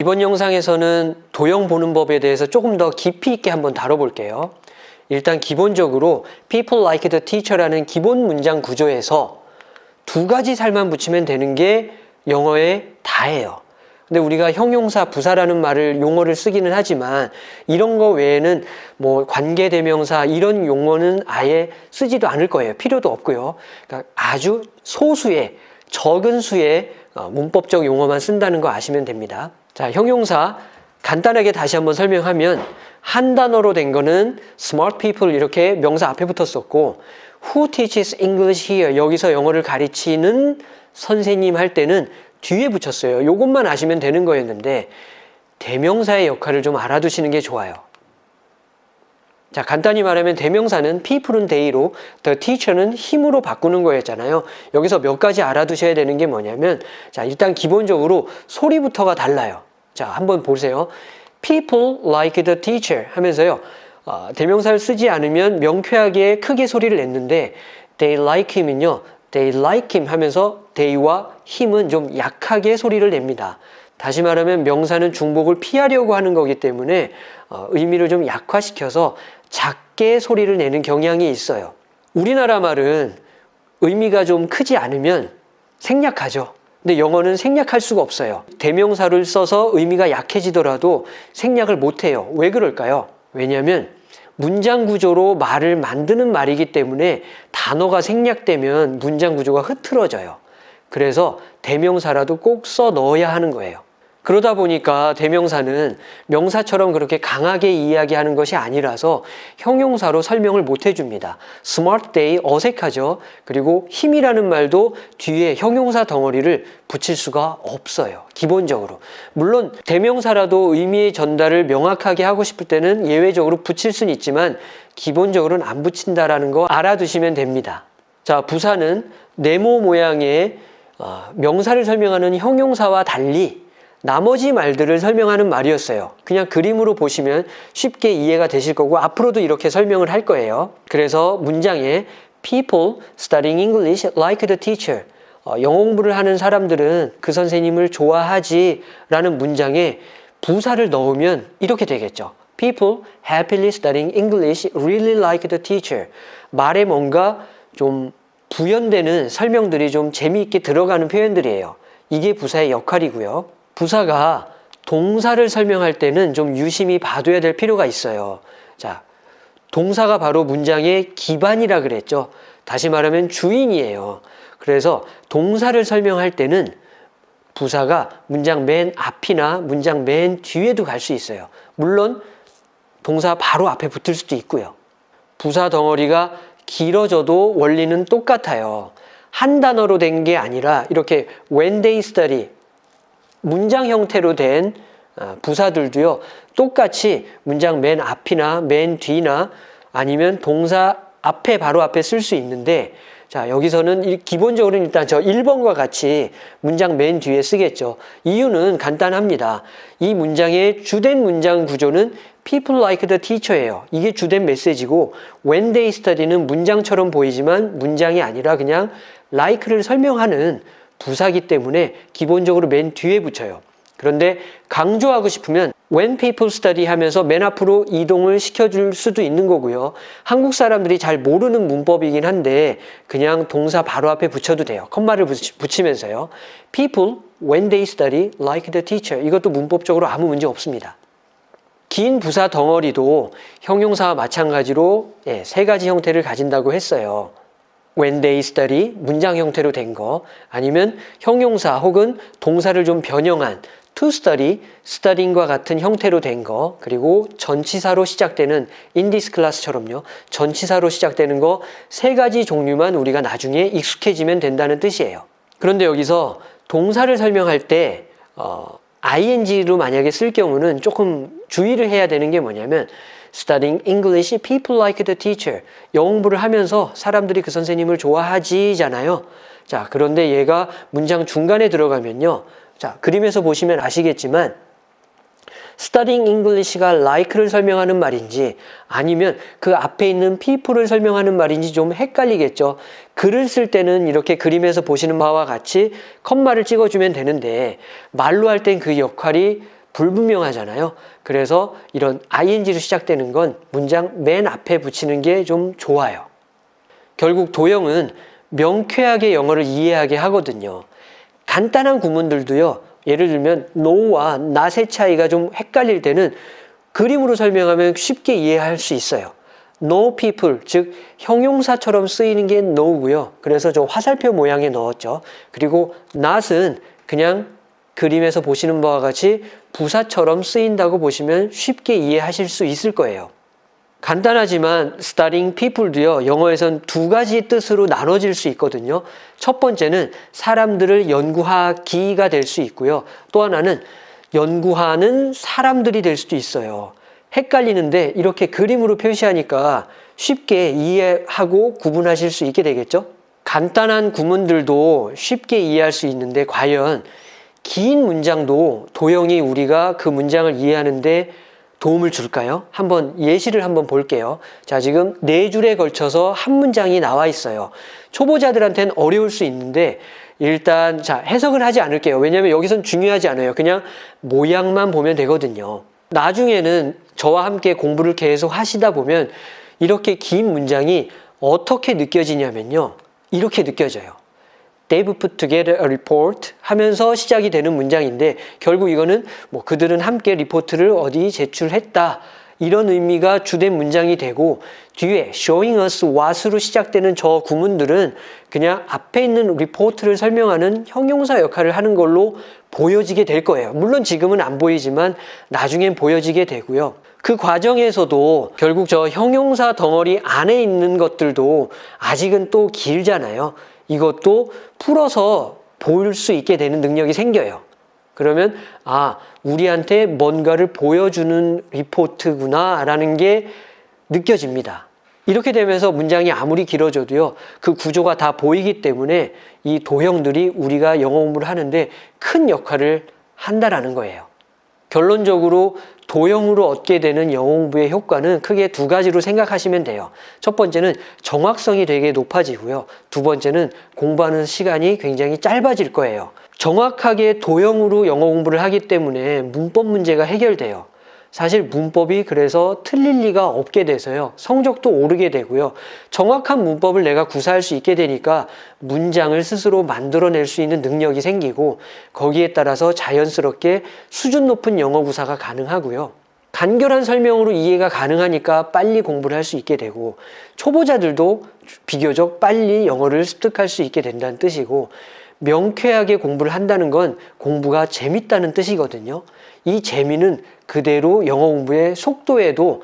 이번 영상에서는 도형 보는 법에 대해서 조금 더 깊이 있게 한번 다뤄볼게요. 일단 기본적으로 people like the teacher라는 기본 문장 구조에서 두 가지 살만 붙이면 되는 게 영어의 다예요. 근데 우리가 형용사, 부사라는 말을 용어를 쓰기는 하지만 이런 거 외에는 뭐 관계대명사 이런 용어는 아예 쓰지도 않을 거예요. 필요도 없고요. 그러니까 아주 소수의 적은 수의 어, 문법적 용어만 쓴다는 거 아시면 됩니다. 자, 형용사 간단하게 다시 한번 설명하면 한 단어로 된 거는 smart people 이렇게 명사 앞에 붙었었고 who teaches English here 여기서 영어를 가르치는 선생님 할 때는 뒤에 붙였어요. 요것만 아시면 되는 거였는데 대명사의 역할을 좀 알아두시는 게 좋아요. 자, 간단히 말하면 대명사는 people은 they로 the teacher는 힘으로 바꾸는 거였잖아요. 여기서 몇 가지 알아두셔야 되는 게 뭐냐면 자, 일단 기본적으로 소리부터가 달라요. 자, 한번 보세요. people like the teacher 하면서요. 어, 대명사를 쓰지 않으면 명쾌하게 크게 소리를 냈는데 they like him은요. they like him 하면서 they와 him은 좀 약하게 소리를 냅니다. 다시 말하면 명사는 중복을 피하려고 하는 거기 때문에 어, 의미를 좀 약화시켜서 작게 소리를 내는 경향이 있어요. 우리나라 말은 의미가 좀 크지 않으면 생략하죠. 근데 영어는 생략할 수가 없어요. 대명사를 써서 의미가 약해지더라도 생략을 못해요. 왜 그럴까요? 왜냐하면 문장 구조로 말을 만드는 말이기 때문에 단어가 생략되면 문장 구조가 흐트러져요. 그래서 대명사라도 꼭 써 넣어야 하는 거예요. 그러다 보니까 대명사는 명사처럼 그렇게 강하게 이야기하는 것이 아니라서 형용사로 설명을 못 해줍니다. smart day 어색하죠. 그리고 힘이라는 말도 뒤에 형용사 덩어리를 붙일 수가 없어요. 기본적으로. 물론 대명사라도 의미의 전달을 명확하게 하고 싶을 때는 예외적으로 붙일 수는 있지만 기본적으로는 안 붙인다라는 거 알아두시면 됩니다. 자, 부사는 네모 모양의 어, 명사를 설명하는 형용사와 달리 나머지 말들을 설명하는 말이었어요. 그냥 그림으로 보시면 쉽게 이해가 되실 거고 앞으로도 이렇게 설명을 할 거예요. 그래서 문장에 people studying English like the teacher 어, 영어 공부를 하는 사람들은 그 선생님을 좋아하지 라는 문장에 부사를 넣으면 이렇게 되겠죠. People happily studying English really like the teacher 말에 뭔가 좀 부연되는 설명들이 좀 재미있게 들어가는 표현들이에요. 이게 부사의 역할이고요. 부사가 동사를 설명할 때는 좀 유심히 봐둬야 될 필요가 있어요. 자, 동사가 바로 문장의 기반이라 그랬죠. 다시 말하면 주인이에요. 그래서 동사를 설명할 때는 부사가 문장 맨 앞이나 문장 맨 뒤에도 갈 수 있어요. 물론 동사 바로 앞에 붙을 수도 있고요. 부사 덩어리가 길어져도 원리는 똑같아요. 한 단어로 된 게 아니라 이렇게 when they study 문장 형태로 된 어, 부사들도요 똑같이 문장 맨 앞이나 맨 뒤나 아니면 동사 앞에 바로 앞에 쓸 수 있는데 자 여기서는 기본적으로는 일단 저 1번과 같이 문장 맨 뒤에 쓰겠죠. 이유는 간단합니다. 이 문장의 주된 문장 구조는 people like the teacher예요. 이게 주된 메시지고 when they study는 문장처럼 보이지만 문장이 아니라 그냥 like를 설명하는 부사기 때문에 기본적으로 맨 뒤에 붙여요. 그런데 강조하고 싶으면 when people study 하면서 맨 앞으로 이동을 시켜줄 수도 있는 거고요. 한국 사람들이 잘 모르는 문법이긴 한데 그냥 동사 바로 앞에 붙여도 돼요. 컴마를 붙이면서요. people when they study like the teacher 이것도 문법적으로 아무 문제 없습니다. 긴 부사 덩어리도 형용사와 마찬가지로 예, 세 가지 형태를 가진다고 했어요. When they study 문장 형태로 된 거 아니면 형용사 혹은 동사를 좀 변형한 to study, studying과 같은 형태로 된 거 그리고 전치사로 시작되는 in this class처럼요. 전치사로 시작되는 거 세 가지 종류만 우리가 나중에 익숙해지면 된다는 뜻이에요. 그런데 여기서 동사를 설명할 때 어, ing로 만약에 쓸 경우는 조금 주의를 해야 되는 게 뭐냐면 studying English, people like the teacher. 영어 공부를 하면서 사람들이 그 선생님을 좋아하지잖아요. 자, 그런데 얘가 문장 중간에 들어가면요. 자, 그림에서 보시면 아시겠지만 studying English가 like를 설명하는 말인지 아니면 그 앞에 있는 people을 설명하는 말인지 좀 헷갈리겠죠. 글을 쓸 때는 이렇게 그림에서 보시는 바와 같이 컴마를 찍어주면 되는데 말로 할 땐 그 역할이 불분명하잖아요. 그래서 이런 ing로 시작되는 건 문장 맨 앞에 붙이는 게 좀 좋아요. 결국 도형은 명쾌하게 영어를 이해하게 하거든요. 간단한 구문들도요. 예를 들면 no와 not의 차이가 좀 헷갈릴 때는 그림으로 설명하면 쉽게 이해할 수 있어요. no people, 즉 형용사처럼 쓰이는 게 no고요. 그래서 저 화살표 모양에 넣었죠. 그리고 not은 그냥 그림에서 보시는 바와 같이 부사처럼 쓰인다고 보시면 쉽게 이해하실 수 있을 거예요. 간단하지만 studying people도요. 영어에선 두 가지 뜻으로 나눠질 수 있거든요. 첫 번째는 사람들을 연구하기가 될 수 있고요. 또 하나는 연구하는 사람들이 될 수도 있어요. 헷갈리는데 이렇게 그림으로 표시하니까 쉽게 이해하고 구분하실 수 있게 되겠죠? 간단한 구문들도 쉽게 이해할 수 있는데 과연 긴 문장도 도형이 우리가 그 문장을 이해하는데 도움을 줄까요? 한번 예시를 한번 볼게요. 자, 지금 네 줄에 걸쳐서 한 문장이 나와 있어요. 초보자들한테는 어려울 수 있는데 일단 자, 해석을 하지 않을게요. 왜냐하면 여기선 중요하지 않아요. 그냥 모양만 보면 되거든요. 나중에는 저와 함께 공부를 계속 하시다 보면 이렇게 긴 문장이 어떻게 느껴지냐면요. 이렇게 느껴져요. They've put together a report 하면서 시작이 되는 문장인데 결국 이거는 뭐 그들은 함께 리포트를 어디 제출했다 이런 의미가 주된 문장이 되고 뒤에 showing us what으로 시작되는 저 구문들은 그냥 앞에 있는 리포트를 설명하는 형용사 역할을 하는 걸로 보여지게 될 거예요. 물론 지금은 안 보이지만 나중엔 보여지게 되고요. 그 과정에서도 결국 저 형용사 덩어리 안에 있는 것들도 아직은 또 길잖아요. 이것도 풀어서 볼 수 있게 되는 능력이 생겨요. 그러면 아 우리한테 뭔가를 보여주는 리포트구나 라는 게 느껴집니다. 이렇게 되면서 문장이 아무리 길어져도요 그 구조가 다 보이기 때문에 이 도형들이 우리가 영어 공부를 하는데 큰 역할을 한다라는 거예요. 결론적으로 도형으로 얻게 되는 영어 공부의 효과는 크게 두 가지로 생각하시면 돼요. 첫 번째는 정확성이 되게 높아지고요. 두 번째는 공부하는 시간이 굉장히 짧아질 거예요. 정확하게 도형으로 영어 공부를 하기 때문에 문법 문제가 해결돼요. 사실 문법이 그래서 틀릴 리가 없게 돼서요. 성적도 오르게 되고요. 정확한 문법을 내가 구사할 수 있게 되니까 문장을 스스로 만들어낼 수 있는 능력이 생기고 거기에 따라서 자연스럽게 수준 높은 영어 구사가 가능하고요. 간결한 설명으로 이해가 가능하니까 빨리 공부를 할 수 있게 되고 초보자들도 비교적 빨리 영어를 습득할 수 있게 된다는 뜻이고 명쾌하게 공부를 한다는 건 공부가 재밌다는 뜻이거든요. 이 재미는 그대로 영어 공부의 속도에도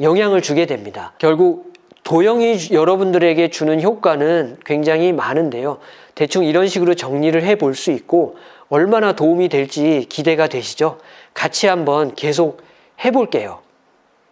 영향을 주게 됩니다. 결국 도형이 여러분들에게 주는 효과는 굉장히 많은데요. 대충 이런 식으로 정리를 해 볼 수 있고 얼마나 도움이 될지 기대가 되시죠? 같이 한번 계속 해 볼게요.